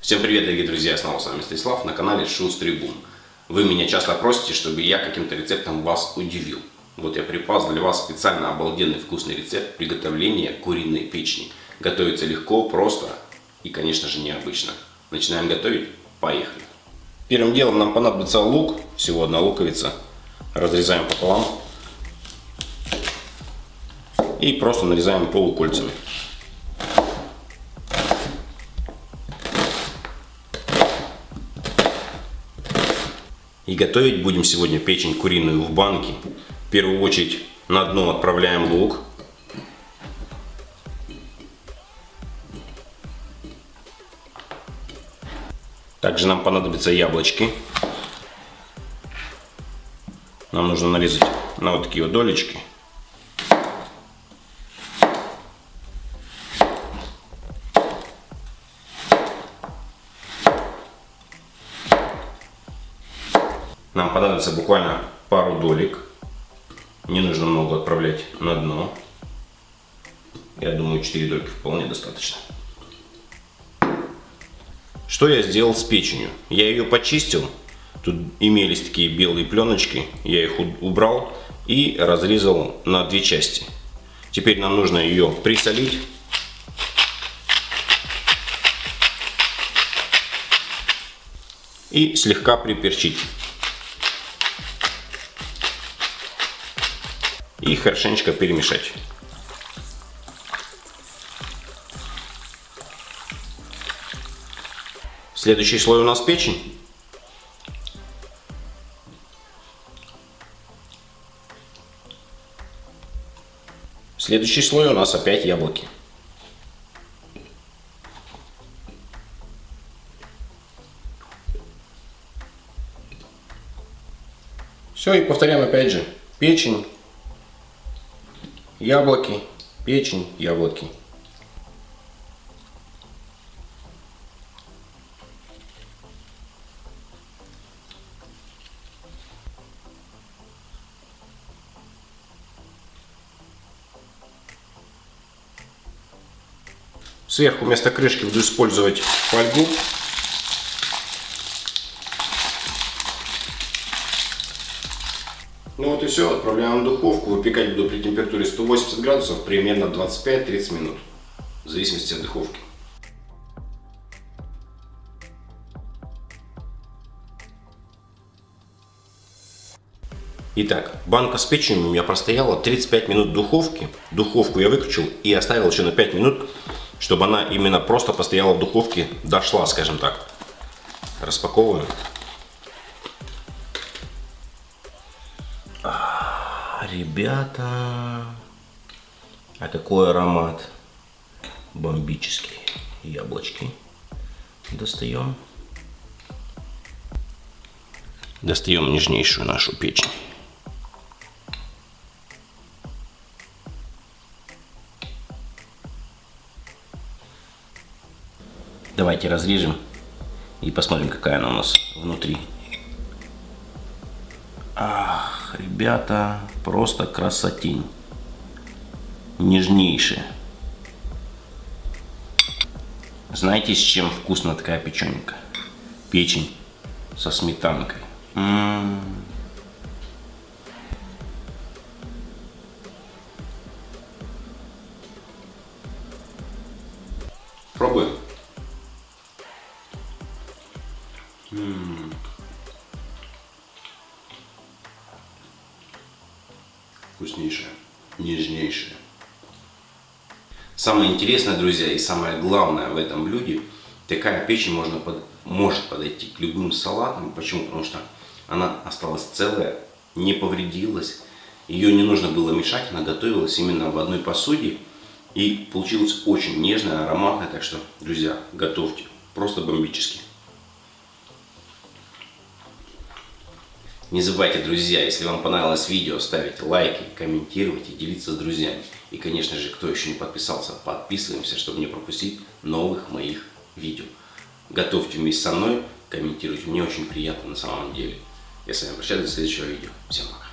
Всем привет, дорогие друзья, снова с вами Станислав на канале Шустрый Бум. Вы меня часто просите, чтобы я каким-то рецептом вас удивил. Вот я припас для вас специально обалденный вкусный рецепт приготовления куриной печени. Готовится легко, просто и, конечно же, необычно. Начинаем готовить? Поехали! Первым делом нам понадобится лук, всего одна луковица. Разрезаем пополам. И просто нарезаем полукольцами. И готовить будем сегодня печень куриную в банке. В первую очередь на дно отправляем лук. Также нам понадобятся яблочки. Нам нужно нарезать на вот такие вот долечки. Нам понадобится буквально пару долек. Не нужно много отправлять на дно. Я думаю, 4 дольки вполне достаточно. Что я сделал с печенью? Я ее почистил. Тут имелись такие белые пленочки. Я их убрал и разрезал на две части. Теперь нам нужно ее присолить. И слегка приперчить. И хорошенечко перемешать. Следующий слой у нас печень. Следующий слой у нас опять яблоки. Все, и повторяем опять же. Печень, яблоки, печень, яблоки. Сверху вместо крышки буду использовать фольгу Ну вот и все, отправляем в духовку. Выпекать буду при температуре 180 градусов примерно 25-30 минут. В зависимости от духовки. Итак, банка с печенью у меня простояла 35 минут в духовке. Духовку я выключил и оставил еще на 5 минут, чтобы она именно просто постояла в духовке, дошла, скажем так. Распаковываю. Ребята, а какой аромат бомбический. Яблочки достаем. Достаем нежнейшую нашу печень. Давайте разрежем и посмотрим, какая она у нас внутри. Ах ребята, просто красотень. Нежнейшая. Знаете, с чем вкусна такая печенька? Печень со сметанкой. М -м -м. Пробуем. М -м. Вкуснейшая, нежнейшая. Самое интересное, друзья, и самое главное в этом блюде, такая печень можно под, может подойти к любым салатам. Почему? Потому что она осталась целая, не повредилась. Ее не нужно было мешать, она готовилась именно в одной посуде. И получилось очень нежная, ароматная. Так что, друзья, готовьте. Просто бомбически. Не забывайте, друзья, если вам понравилось видео, ставить лайки, комментировать и делиться с друзьями. И, конечно же, кто еще не подписался, подписываемся, чтобы не пропустить новых моих видео. Готовьте вместе со мной, комментируйте. Мне очень приятно на самом деле. Я с вами прощаюсь до следующего видео. Всем пока.